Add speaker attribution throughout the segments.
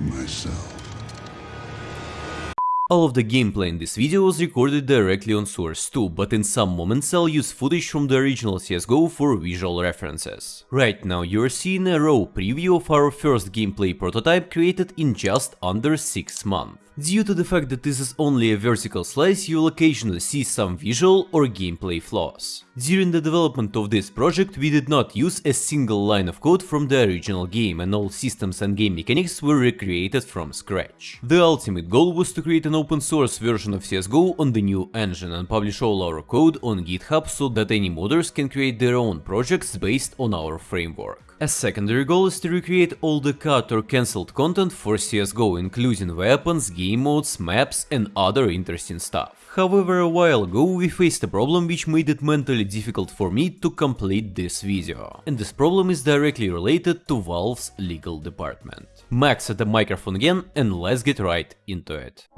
Speaker 1: myself.
Speaker 2: All of the gameplay in this video was recorded directly on Source 2, but in some moments I'll use footage from the original CSGO for visual references. Right now you're seeing a raw preview of our first gameplay prototype created in just under 6 months. Due to the fact that this is only a vertical slice, you'll occasionally see some visual or gameplay flaws. During the development of this project, we did not use a single line of code from the original game, and all systems and game mechanics were recreated from scratch. The ultimate goal was to create an open source version of CSGO on the new engine and publish all our code on GitHub so that any modders can create their own projects based on our framework. A secondary goal is to recreate all the cut or cancelled content for CSGO, including weapons, game modes, maps and other interesting stuff. However, a while ago we faced a problem which made it mentally difficult for me to complete this video. And this problem is directly related to Valve's legal department. Max at the microphone again and let's get right into it.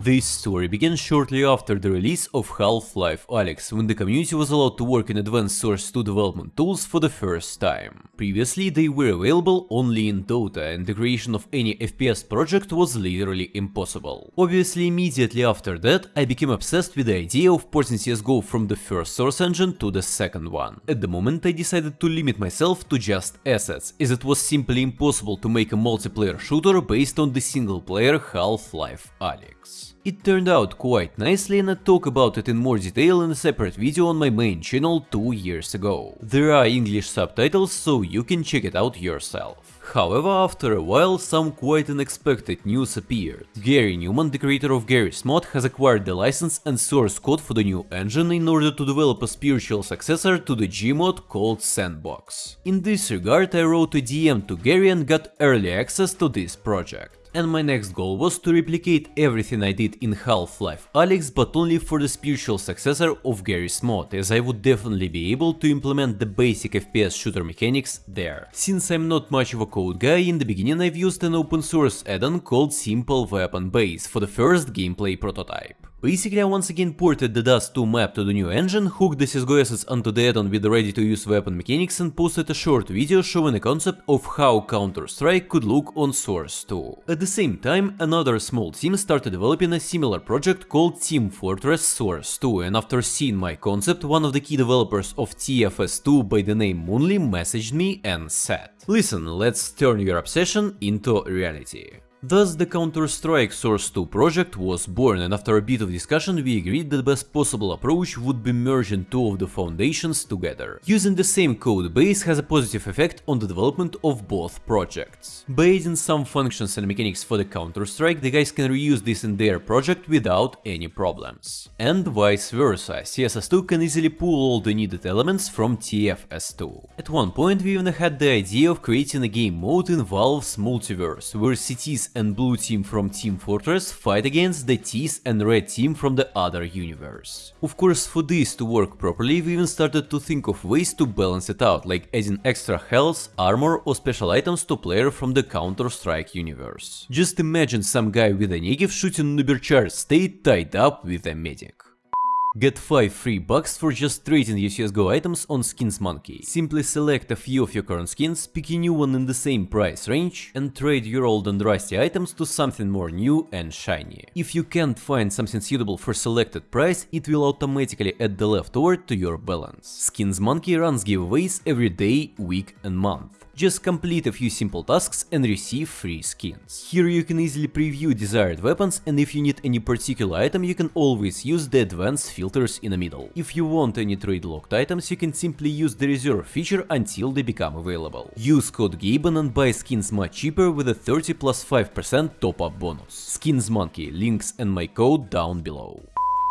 Speaker 2: This story began shortly after the release of Half-Life Alyx, when the community was allowed to work in advanced Source 2 development tools for the first time. Previously, they were available only in Dota, and the creation of any FPS project was literally impossible. Obviously, immediately after that, I became obsessed with the idea of porting CSGO from the first Source engine to the second one. At the moment, I decided to limit myself to just assets, as it was simply impossible to make a multiplayer shooter based on the single-player Half-Life Alyx. It turned out quite nicely and I talk about it in more detail in a separate video on my main channel two years ago. There are English subtitles so you can check it out yourself. However, after a while, some quite unexpected news appeared. Garry Newman, the creator of Garry's Mod, has acquired the license and source code for the new engine in order to develop a spiritual successor to the Gmod called Sandbox. In this regard, I wrote a DM to Gary and got early access to this project and my next goal was to replicate everything I did in Half-Life Alyx but only for the spiritual successor of Garry's mod, as I would definitely be able to implement the basic FPS shooter mechanics there. Since I'm not much of a code guy, in the beginning I've used an open source add-on called Simple Weapon Base for the first gameplay prototype. Basically I once again ported the Dust 2 map to the new engine, hooked the CSGO assets onto the add-on with the ready-to-use weapon mechanics and posted a short video showing a concept of how Counter-Strike could look on Source 2. At the same time, another small team started developing a similar project called Team Fortress Source 2 and after seeing my concept, one of the key developers of TFS2 by the name Moonly messaged me and said Listen, let's turn your obsession into reality. Thus the Counter-Strike Source 2 project was born and after a bit of discussion we agreed that the best possible approach would be merging two of the foundations together. Using the same code base has a positive effect on the development of both projects. By adding some functions and mechanics for the Counter-Strike, the guys can reuse this in their project without any problems. And vice versa, CSS2 can easily pull all the needed elements from TFS2. At one point we even had the idea of creating a game mode in Valve's multiverse, where CTs and blue team from Team Fortress fight against the Ts and red team from the other universe. Of course, for this to work properly, we even started to think of ways to balance it out, like adding extra health, armor or special items to player from the Counter-Strike universe. Just imagine some guy with a Negev shooting Ubercharged state tied up with a medic. Get 5 free bucks for just trading your CSGO items on Skins Monkey. Simply select a few of your current skins, pick a new one in the same price range, and trade your old and rusty items to something more new and shiny. If you can't find something suitable for selected price, it will automatically add the leftover to your balance. Skins Monkey runs giveaways every day, week and month. Just complete a few simple tasks and receive free skins. Here you can easily preview desired weapons and if you need any particular item you can always use the advanced filters in the middle. If you want any trade locked items you can simply use the reserve feature until they become available. Use code Gaben and buy skins much cheaper with a 30 plus 5% top up bonus. Skins Monkey, links and my code down below.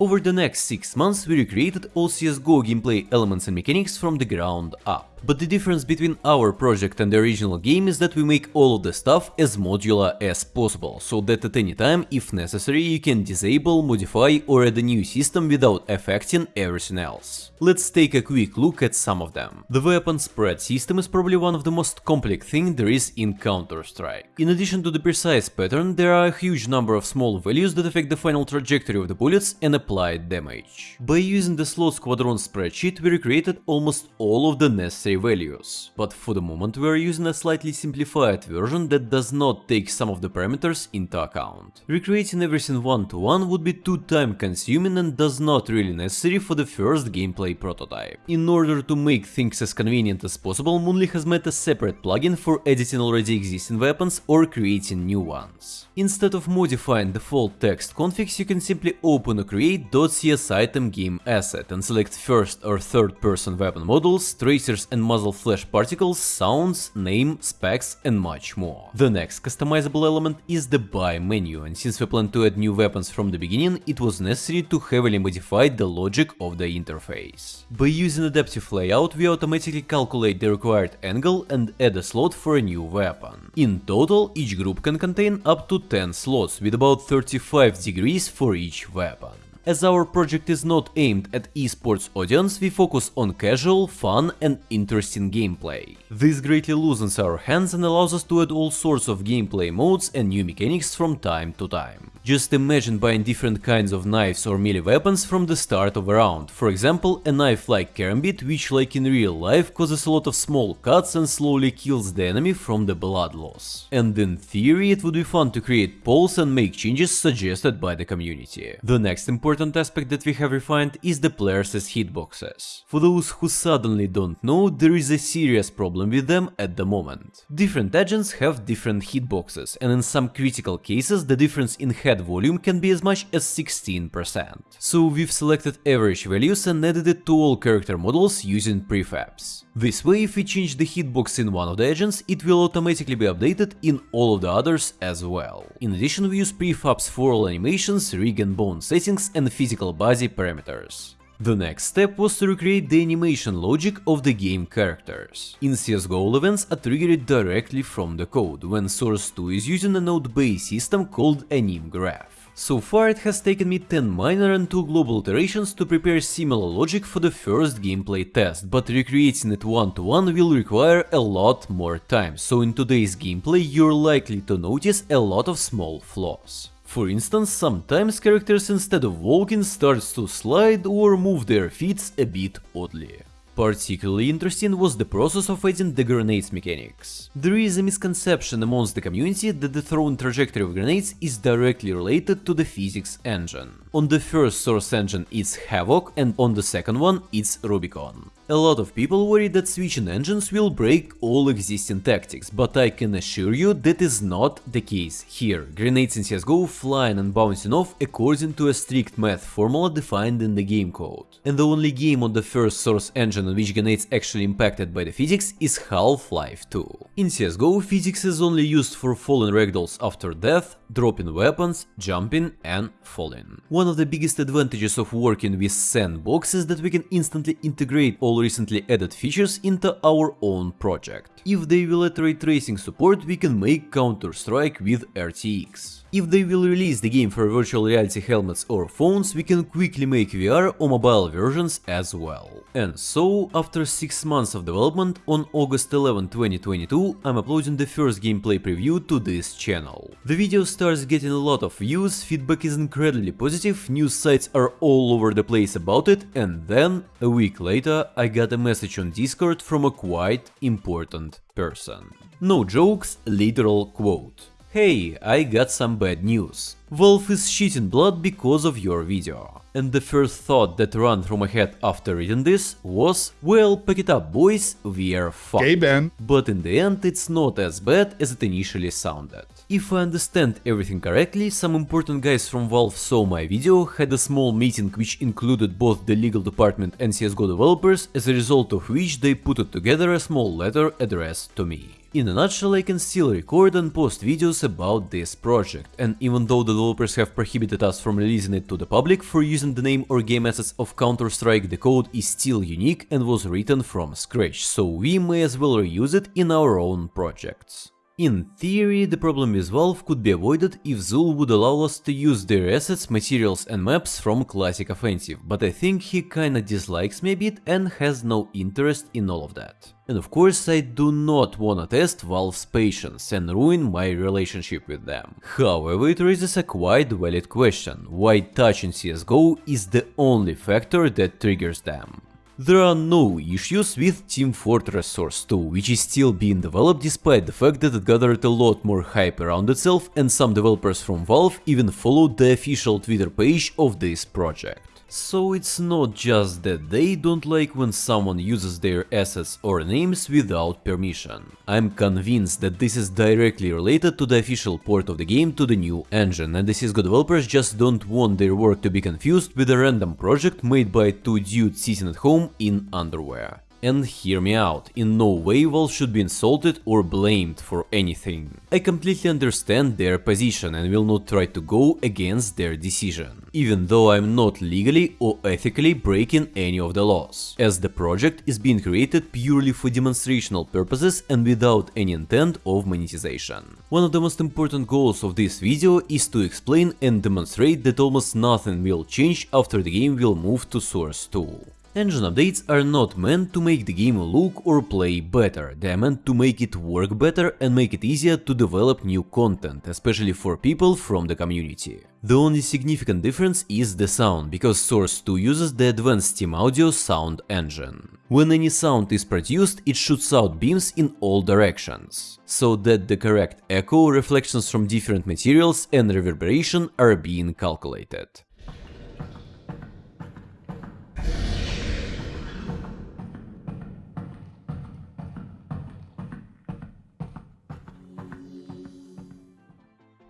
Speaker 2: Over the next 6 months we recreated all CSGO gameplay elements and mechanics from the ground up. But the difference between our project and the original game is that we make all of the stuff as modular as possible, so that at any time, if necessary, you can disable, modify or add a new system without affecting everything else. Let's take a quick look at some of them. The weapon spread system is probably one of the most complex thing there is in Counter-Strike. In addition to the precise pattern, there are a huge number of small values that affect the final trajectory of the bullets and applied damage. By using the SlothSquadron spreadsheet, we recreated almost all of the necessary values. But for the moment we are using a slightly simplified version that does not take some of the parameters into account. Recreating everything one to one would be too time consuming and does not really necessary for the first gameplay prototype. In order to make things as convenient as possible, Moonly has made a separate plugin for editing already existing weapons or creating new ones. Instead of modifying default text configs, you can simply open a create.cs item game asset and select first or third person weapon models, tracers and muzzle flash particles, sounds, name, specs and much more. The next customizable element is the buy menu and since we plan to add new weapons from the beginning, it was necessary to heavily modify the logic of the interface. By using adaptive layout, we automatically calculate the required angle and add a slot for a new weapon. In total, each group can contain up to 10 slots with about 35 degrees for each weapon. As our project is not aimed at esports audience, we focus on casual, fun and interesting gameplay. This greatly loosens our hands and allows us to add all sorts of gameplay modes and new mechanics from time to time. Just imagine buying different kinds of knives or melee weapons from the start of a round. For example, a knife like Karambit, which like in real life causes a lot of small cuts and slowly kills the enemy from the blood loss. And in theory it would be fun to create polls and make changes suggested by the community. The next important aspect that we have refined is the players' hitboxes. For those who suddenly don't know, there is a serious problem with them at the moment. Different agents have different hitboxes and in some critical cases the difference in head volume can be as much as 16%. So we've selected average values and added it to all character models using prefabs. This way, if we change the hitbox in one of the agents, it will automatically be updated in all of the others as well. In addition, we use prefabs for all animations, rig and bone settings and physical body parameters. The next step was to recreate the animation logic of the game characters. In CSGO events are triggered directly from the code, when Source 2 is using a node-based system called AnimGraph. So far it has taken me 10 minor and 2 global iterations to prepare similar logic for the first gameplay test, but recreating it one to one will require a lot more time, so in today's gameplay you're likely to notice a lot of small flaws. For instance, sometimes characters instead of walking starts to slide or move their feet a bit oddly. Particularly interesting was the process of adding the grenades mechanics. There is a misconception amongst the community that the thrown trajectory of grenades is directly related to the physics engine. On the first source engine it's Havok and on the second one it's Rubikon. A lot of people worry that switching engines will break all existing tactics, but I can assure you that is not the case here. Grenades in CSGO flying and bouncing off according to a strict math formula defined in the game code. And the only game on the first source engine on which grenades actually impacted by the physics is Half-Life 2. In CSGO, physics is only used for falling ragdolls after death, dropping weapons, jumping and falling. One of the biggest advantages of working with sandbox is that we can instantly integrate all recently added features into our own project. If they will add ray tracing support, we can make Counter-Strike with RTX. If they will release the game for virtual reality helmets or phones, we can quickly make VR or mobile versions as well. And so, after 6 months of development, on August 11, 2022, I'm uploading the first gameplay preview to this channel. The video starts getting a lot of views, feedback is incredibly positive, news sites are all over the place about it, and then, a week later, I got a message on Discord from a quite important person. No jokes, literal quote. Hey, I got some bad news. Valve is shitting blood because of your video. And the first thought that ran through my head after reading this was, well, pack it up boys, we're fucked.
Speaker 1: Okay, Ben.
Speaker 2: But in the end it's not as bad as it initially sounded. If I understand everything correctly, some important guys from Valve saw my video, had a small meeting which included both the legal department and CSGO developers, as a result of which they put together a small letter addressed to me. In a nutshell, I can still record and post videos about this project, and even though the developers have prohibited us from releasing it to the public for using the name or game assets of Counter-Strike, the code is still unique and was written from scratch, so we may as well reuse it in our own projects. In theory, the problem with Valve could be avoided if Zool would allow us to use their assets, materials and maps from Classic Offensive, but I think he kinda dislikes me a bit and has no interest in all of that. And of course I do not wanna test Valve's patience and ruin my relationship with them. However, it raises a quite valid question, why touching CSGO is the only factor that triggers them. There are no issues with Team Fortress Source 2, which is still being developed despite the fact that it gathered a lot more hype around itself and some developers from Valve even followed the official Twitter page of this project. So it's not just that they don't like when someone uses their assets or names without permission. I'm convinced that this is directly related to the official port of the game to the new engine and the CSGO developers just don't want their work to be confused with a random project made by two dudes sitting at home in underwear. And hear me out, in no way Valve should be insulted or blamed for anything. I completely understand their position and will not try to go against their decision, even though I'm not legally or ethically breaking any of the laws, as the project is being created purely for demonstrational purposes and without any intent of monetization. One of the most important goals of this video is to explain and demonstrate that almost nothing will change after the game will move to Source 2. Engine updates are not meant to make the game look or play better, they are meant to make it work better and make it easier to develop new content, especially for people from the community. The only significant difference is the sound, because Source 2 uses the advanced Steam Audio sound engine. When any sound is produced, it shoots out beams in all directions, so that the correct echo, reflections from different materials and reverberation are being calculated.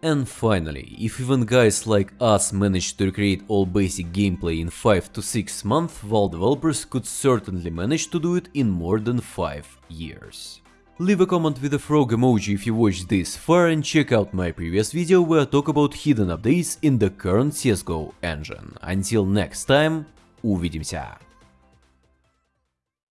Speaker 2: And finally, if even guys like us managed to recreate all basic gameplay in 5 to 6 months, Valve developers could certainly manage to do it in more than 5 years. Leave a comment with a frog emoji if you watched this far and check out my previous video where I talk about hidden updates in the current CSGO engine. Until next time, увидимся!